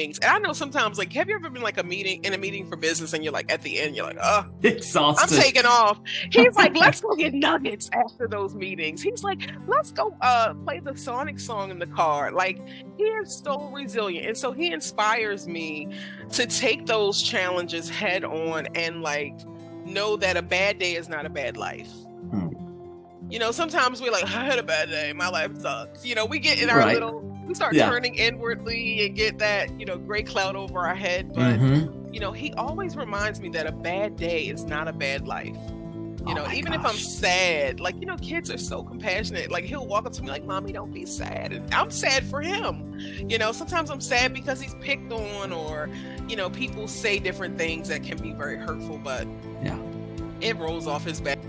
things. And I know sometimes, like, have you ever been like a meeting in a meeting for business and you're like at the end, you're like, oh, exhausted. I'm taking off. He's like, let's go get nuggets after those meetings. He's like, let's go uh play the Sonic song in the car. Like, he is so resilient. And so he inspires me to take those challenges head on and like know that a bad day is not a bad life. Hmm. You know, sometimes we're like, I had a bad day, my life sucks. You know, we get in our right. little we start yeah. turning inwardly and get that you know gray cloud over our head but mm-hmm. you know he always reminds me that a bad day is not a bad life you oh know even gosh. if i'm sad like you know kids are so compassionate like he'll walk up to me like mommy don't be sad and i'm sad for him you know sometimes i'm sad because he's picked on or you know people say different things that can be very hurtful but yeah it rolls off his back